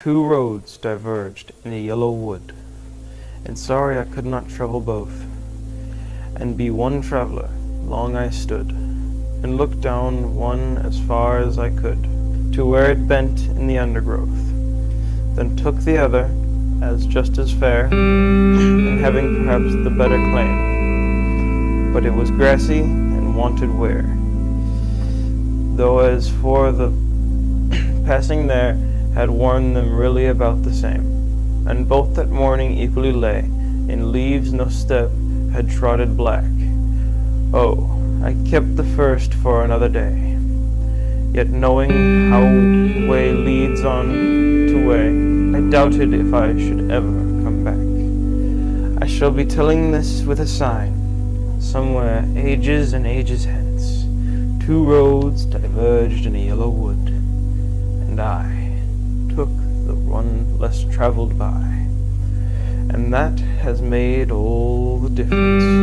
Two roads diverged in a yellow wood, And sorry I could not travel both, And be one traveller. Long I stood, And looked down one as far as I could, To where it bent in the undergrowth; Then took the other, as just as fair, And having perhaps the better claim; But it was grassy, and wanted wear, Though as for the passing there Had worn them really about the same; And both that morning equally lay In leaves no step had trodden black. Oh, I kept the first for another day; Yet knowing how way leads on to way, I doubted if I should ever come back. I shall be telling this with a sign, Somewhere, ages and ages hence, Two roads diverged in a yellow wood, And I took the one less travelled by, And that has made all the difference.